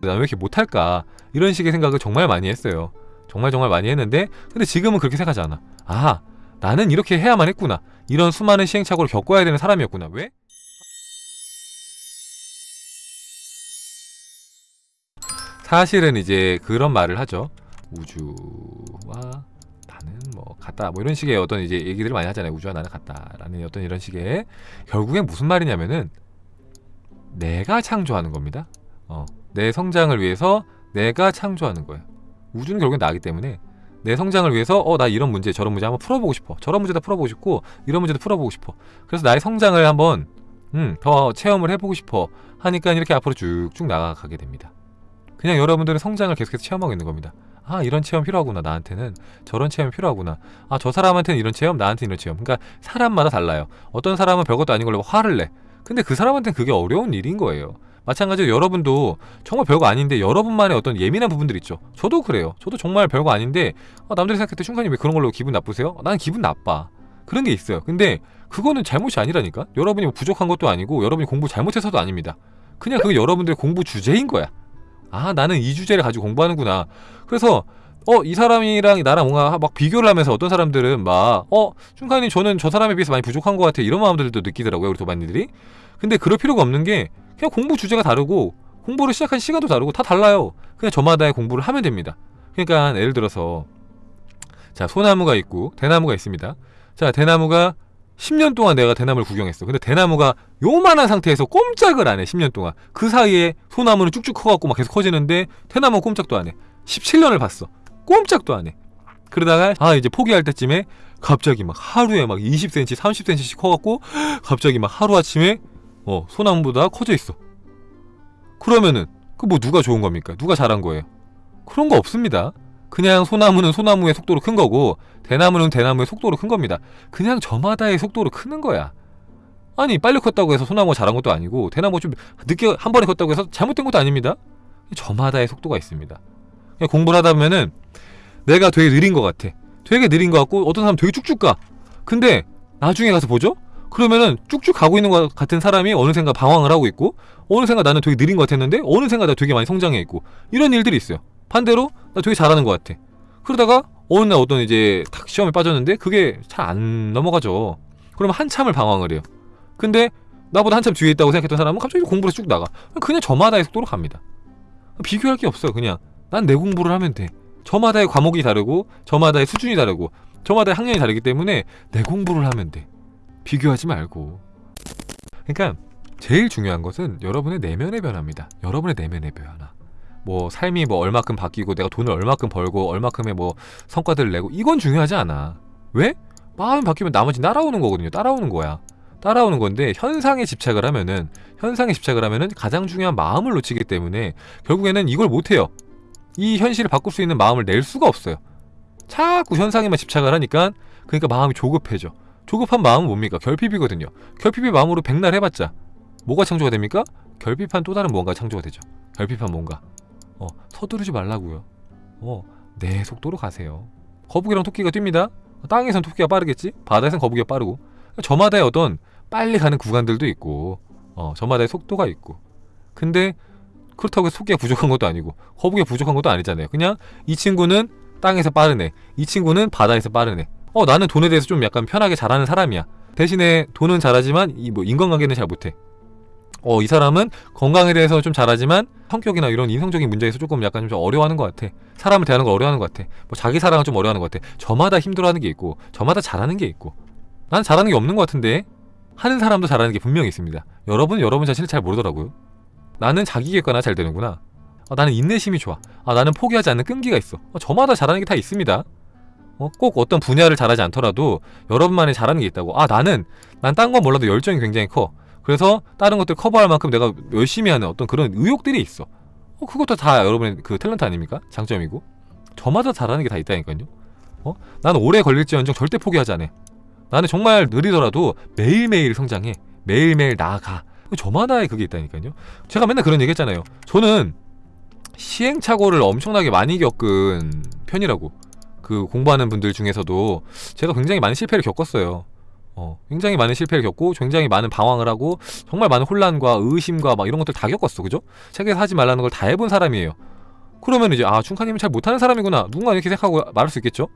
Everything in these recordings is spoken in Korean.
난왜 이렇게 못할까? 이런 식의 생각을 정말 많이 했어요. 정말 정말 많이 했는데 근데 지금은 그렇게 생각하지 않아. 아 나는 이렇게 해야만 했구나. 이런 수많은 시행착오를 겪어야 되는 사람이었구나. 왜? 사실은 이제 그런 말을 하죠. 우주와 나는 뭐 같다. 뭐 이런 식의 어떤 이제 얘기들을 많이 하잖아요. 우주와 나는 같다 라는 어떤 이런 식의. 결국엔 무슨 말이냐면은 내가 창조하는 겁니다. 어, 내 성장을 위해서 내가 창조하는 거예요. 우주는 결국엔 나기 때문에 내 성장을 위해서 어 나 이런 문제 저런 문제 한번 풀어보고 싶어. 저런 문제도 풀어보고 싶고 이런 문제도 풀어보고 싶어. 그래서 나의 성장을 한번 음, 더 체험을 해보고 싶어 하니까 이렇게 앞으로 쭉쭉 나아가게 됩니다. 그냥 여러분들은 성장을 계속해서 체험하고 있는 겁니다. 아 이런 체험 필요하구나. 나한테는 저런 체험 필요하구나. 아 저 사람한테는 이런 체험 나한테는 이런 체험. 그러니까 사람마다 달라요. 어떤 사람은 별것도 아닌 걸로 화를 내. 근데 그 사람한테는 그게 어려운 일인 거예요 마찬가지로 여러분도 정말 별거 아닌데 여러분만의 어떤 예민한 부분들 있죠. 저도 그래요. 저도 정말 별거 아닌데 아, 남들이 생각할 때 춘카님 왜 그런 걸로 기분 나쁘세요? 어, 나는 기분 나빠. 그런 게 있어요. 근데 그거는 잘못이 아니라니까? 여러분이 뭐 부족한 것도 아니고 여러분이 공부 잘못해서도 아닙니다. 그냥 그게 여러분들의 공부 주제인 거야. 아 나는 이 주제를 가지고 공부하는구나. 그래서 어 이 사람이랑 나랑 뭔가 막 비교를 하면서 어떤 사람들은 막어 춘카님 저는 저 사람에 비해서 많이 부족한 것 같아. 이런 마음들도 느끼더라고요 우리 도반니들이 근데 그럴 필요가 없는 게 그냥 공부 주제가 다르고 공부를 시작한 시간도 다르고 다 달라요. 그냥 저마다의 공부를 하면 됩니다. 그러니까 예를 들어서 자 소나무가 있고 대나무가 있습니다. 자 대나무가 10년 동안 내가 대나무를 구경했어. 근데 대나무가 요만한 상태에서 꼼짝을 안해 10년 동안. 그 사이에 소나무는 쭉쭉 커갖고 막 계속 커지는데 대나무는 꼼짝도 안해. 17년을 봤어. 꼼짝도 안해. 그러다가 아 이제 포기할 때쯤에 갑자기 막 하루에 막 20cm 30cm씩 커갖고 갑자기 막 하루아침에 어 소나무보다 커져 있어. 그러면은 그 뭐 누가 좋은 겁니까? 누가 잘한 거예요? 그런 거 없습니다. 그냥 소나무는 소나무의 속도로 큰 거고 대나무는 대나무의 속도로 큰 겁니다. 그냥 저마다의 속도로 크는 거야. 아니 빨리 컸다고 해서 소나무가 잘한 것도 아니고 대나무가 좀 늦게 한 번에 컸다고 해서 잘못된 것도 아닙니다. 저마다의 속도가 있습니다. 공부를 하다 보면은 내가 되게 느린 것 같아. 되게 느린 것 같고 어떤 사람 되게 쭉쭉 가. 근데 나중에 가서 보죠? 그러면은 쭉쭉 가고 있는 것 같은 사람이 어느샌가 방황을 하고 있고 어느샌가 나는 되게 느린 것 같았는데 어느샌가 나 되게 많이 성장해 있고 이런 일들이 있어요. 반대로 나 되게 잘하는 것 같아. 그러다가 어느 날 어떤 이제 탁 시험에 빠졌는데 그게 잘 안 넘어가죠. 그러면 한참을 방황을 해요. 근데 나보다 한참 뒤에 있다고 생각했던 사람은 갑자기 공부를 쭉 나가. 그냥 저마다의 속도로 갑니다. 비교할 게 없어요 그냥. 난 내 공부를 하면 돼. 저마다의 과목이 다르고 저마다의 수준이 다르고 저마다의 학년이 다르기 때문에 내 공부를 하면 돼 비교하지 말고. 그러니까 제일 중요한 것은 여러분의 내면의 변화입니다. 여러분의 내면의 변화. 뭐 삶이 뭐 얼마큼 바뀌고 내가 돈을 얼마큼 벌고 얼마큼의 뭐 성과들을 내고 이건 중요하지 않아. 왜? 마음이 바뀌면 나머지 따라오는 거거든요. 따라오는 거야. 따라오는 건데 현상에 집착을 하면은 현상에 집착을 하면은 가장 중요한 마음을 놓치기 때문에 결국에는 이걸 못해요. 이 현실을 바꿀 수 있는 마음을 낼 수가 없어요. 자꾸 현상에만 집착을 하니까 그러니까 마음이 조급해져 조급한 마음은 뭡니까? 결핍이거든요. 결핍의 마음으로 백날 해봤자 뭐가 창조가 됩니까? 결핍한 또 다른 뭔가 창조가 되죠. 결핍한 뭔가. 어 서두르지 말라고요. 어 내 속도로 가세요. 거북이랑 토끼가 뜁니다. 땅에선 토끼가 빠르겠지? 바다에선 거북이가 빠르고. 저마다의 어떤 빨리 가는 구간들도 있고 어 저마다의 속도가 있고. 근데 그렇다고 토끼가 부족한 것도 아니고 거북이가 부족한 것도 아니잖아요. 그냥 이 친구는 땅에서 빠르네. 이 친구는 바다에서 빠르네 어 나는 돈에 대해서 좀 약간 편하게 잘하는 사람이야. 대신에 돈은 잘하지만 이 뭐 인간관계는 잘 못해. 어 이 사람은 건강에 대해서 좀 잘하지만 성격이나 이런 인성적인 문제에서 조금 약간 좀 어려워하는 것 같아. 사람을 대하는 걸 어려워하는 것 같아. 뭐 자기 사랑을 좀 어려워하는 것 같아. 저마다 힘들어하는 게 있고 저마다 잘하는 게 있고. 난 잘하는 게 없는 것 같은데 하는 사람도 잘하는 게 분명히 있습니다. 여러분은 여러분 자신을 잘 모르더라고요. 나는 자기 객관화 잘 되는구나. 아, 나는 인내심이 좋아. 아 나는 포기하지 않는 끈기가 있어. 아, 저마다 잘하는 게 다 있습니다 어, 꼭 어떤 분야를 잘하지 않더라도 여러분만의 잘하는 게 있다고. 아 나는 난 딴 건 몰라도 열정이 굉장히 커. 그래서 다른 것들 커버할 만큼 내가 열심히 하는 어떤 그런 의욕들이 있어. 어, 그것도 다 여러분의 그 탤런트 아닙니까? 장점이고. 저마다 잘하는 게 다 있다니까요. 어? 나는 오래 걸릴지언정 절대 포기하지 않아. 나는 정말 느리더라도 매일매일 성장해. 매일매일 나아가. 저마다의 그게 있다니까요. 제가 맨날 그런 얘기 했잖아요. 저는 시행착오를 엄청나게 많이 겪은 편이라고 그 공부하는 분들 중에서도 제가 굉장히 많은 실패를 겪었어요. 어, 굉장히 많은 실패를 겪고 굉장히 많은 방황을 하고 정말 많은 혼란과 의심과 막 이런 것들 다 겪었어 그죠? 책에서 하지 말라는 걸 다 해본 사람이에요. 그러면 이제 아 충카님은 잘 못하는 사람이구나. 누군가 이렇게 생각하고 말할 수 있겠죠?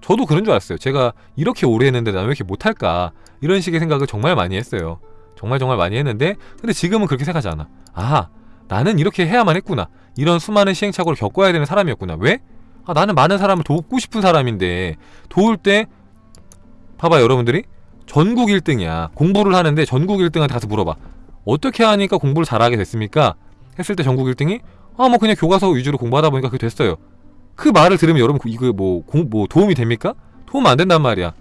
저도 그런 줄 알았어요. 제가 이렇게 오래 했는데 나는 왜 이렇게 못할까? 이런 식의 생각을 정말 많이 했어요. 정말 정말 많이 했는데 근데 지금은 그렇게 생각하지 않아. 아 나는 이렇게 해야만 했구나. 이런 수많은 시행착오를 겪어야 되는 사람이었구나. 왜? 아 나는 많은 사람을 돕고 싶은 사람인데 도울 때 봐봐 여러분들이. 전국 1등이야. 공부를 하는데 전국 1등한테 가서 물어봐. 어떻게 하니까 공부를 잘하게 됐습니까? 했을 때 전국 1등이 아 뭐 그냥 교과서 위주로 공부하다 보니까 그게 됐어요. 그 말을 들으면 여러분 이거 뭐, 공, 뭐 도움이 됩니까? 도움 안 된단 말이야.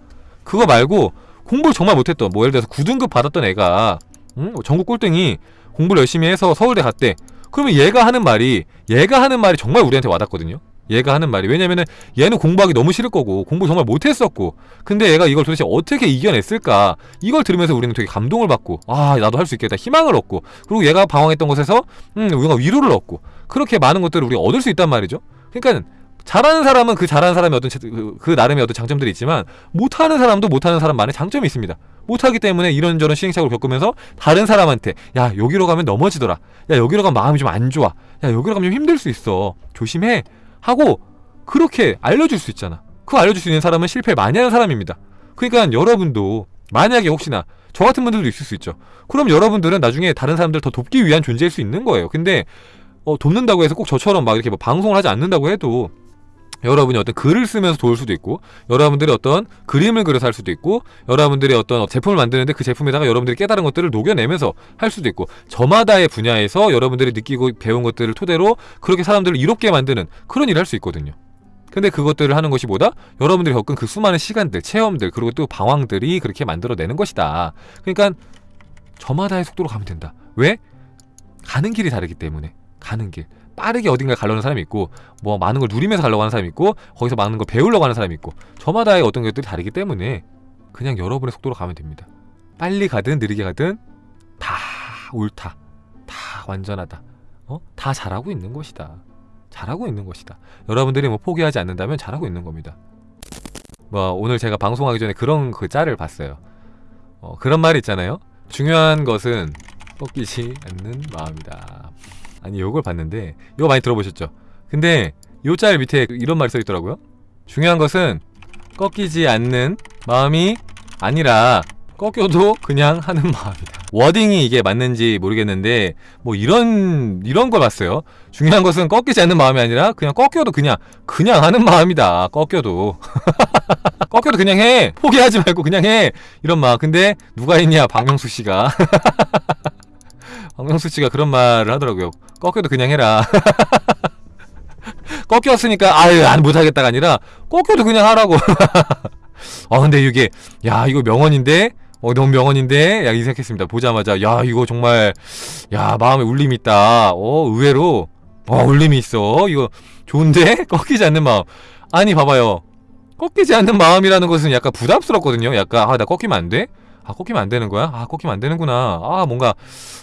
그거 말고 공부를 정말 못했던 뭐 예를 들어서 9등급 받았던 애가 응? 전국 꼴등이 공부를 열심히 해서 서울대 갔대. 그러면 얘가 하는 말이 얘가 하는 말이 정말 우리한테 와닿거든요 얘가 하는 말이. 왜냐면은 얘는 공부하기 너무 싫을 거고 공부 정말 못했었고 근데 얘가 이걸 도대체 어떻게 이겨냈을까? 이걸 들으면서 우리는 되게 감동을 받고 아 나도 할 수 있겠다. 희망을 얻고 그리고 얘가 방황했던 것에서 음 우리가 위로를 얻고 그렇게 많은 것들을 우리가 얻을 수 있단 말이죠. 그러니까 잘하는 사람은 그 잘하는 사람의 어떤 제- 그, 그 나름의 어떤 장점들이 있지만 못하는 사람도 못하는 사람만의 장점이 있습니다. 못하기 때문에 이런저런 시행착오를 겪으면서 다른 사람한테 야 여기로 가면 넘어지더라. 야 여기로 가면 마음이 좀 안 좋아. 야 여기로 가면 좀 힘들 수 있어. 조심해 하고 그렇게 알려줄 수 있잖아. 그 알려줄 수 있는 사람은 실패를 많이 하는 사람입니다. 그러니까 여러분도 만약에 혹시나 저 같은 분들도 있을 수 있죠. 그럼 여러분들은 나중에 다른 사람들 더 돕기 위한 존재일 수 있는 거예요. 근데 어, 돕는다고 해서 꼭 저처럼 막 이렇게 뭐 방송을 하지 않는다고 해도 여러분이 어떤 글을 쓰면서 도울 수도 있고 여러분들이 어떤 그림을 그려서 할 수도 있고 여러분들이 어떤 제품을 만드는데 그 제품에다가 여러분들이 깨달은 것들을 녹여내면서 할 수도 있고 저마다의 분야에서 여러분들이 느끼고 배운 것들을 토대로 그렇게 사람들을 이롭게 만드는 그런 일을 할 수 있거든요. 근데 그것들을 하는 것이 뭐다? 여러분들이 겪은 그 수많은 시간들, 체험들, 그리고 또 방황들이 그렇게 만들어내는 것이다. 그러니까 저마다의 속도로 가면 된다. 왜? 가는 길이 다르기 때문에. 가는 길. 빠르게 어딘가 가려는 사람이 있고 뭐 많은 걸 누리면서 가려고 하는 사람이 있고 거기서 많은 걸 배우려고 하는 사람이 있고 저마다의 어떤 것들이 다르기 때문에 그냥 여러분의 속도로 가면 됩니다. 빨리 가든 느리게 가든 다 옳다. 다 완전하다. 어? 다 잘하고 있는 것이다. 잘하고 있는 것이다. 여러분들이 뭐 포기하지 않는다면 잘하고 있는 겁니다. 뭐 오늘 제가 방송하기 전에 그런 그 짤을 봤어요. 어, 그런 말이 있잖아요. 중요한 것은 꺾이지 않는 마음이다. 아니 요걸 봤는데 이거 많이 들어보셨죠? 근데 요 짤 밑에 이런 말이 써 있더라고요. 중요한 것은 꺾이지 않는 마음이 아니라 꺾여도 그냥 하는 마음이다. 워딩이 이게 맞는지 모르겠는데 뭐 이런 이런 걸 봤어요. 중요한 것은 꺾이지 않는 마음이 아니라 그냥 꺾여도 그냥 그냥 하는 마음이다. 꺾여도 꺾여도 그냥 해. 포기하지 말고 그냥 해. 이런 마음. 근데 누가 있냐? 박명수 씨가 박명수 씨가 그런 말을 하더라고요. 꺾여도 그냥 해라. 꺾였으니까 아유 안 못하겠다가 아니라 꺾여도 그냥 하라고. 아 근데 이게 야 이거 명언인데 어 너무 명언인데 야이 생각했습니다. 보자마자 야 이거 정말 야 마음에 울림이 있다. 어 의외로 어 울림이 있어. 이거 좋은데 꺾이지 않는 마음. 아니 봐봐요. 꺾이지 않는 마음이라는 것은 약간 부담스럽거든요. 약간 아 나 꺾이면 안 돼? 아 꺾이면 안 되는 거야? 아 꺾이면 안 되는구나. 아 뭔가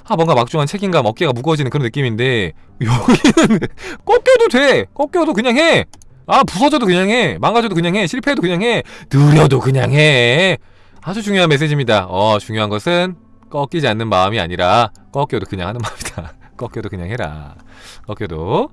아 뭔가 막중한 책임감 어깨가 무거워지는 그런 느낌인데 여기는 꺾여도 돼. 꺾여도 그냥 해. 아 부서져도 그냥 해. 망가져도 그냥 해. 실패해도 그냥 해. 느려도 그냥 해. 아주 중요한 메시지입니다. 어 중요한 것은 꺾이지 않는 마음이 아니라 꺾여도 그냥 하는 마음이다. 꺾여도 그냥 해라. 꺾여도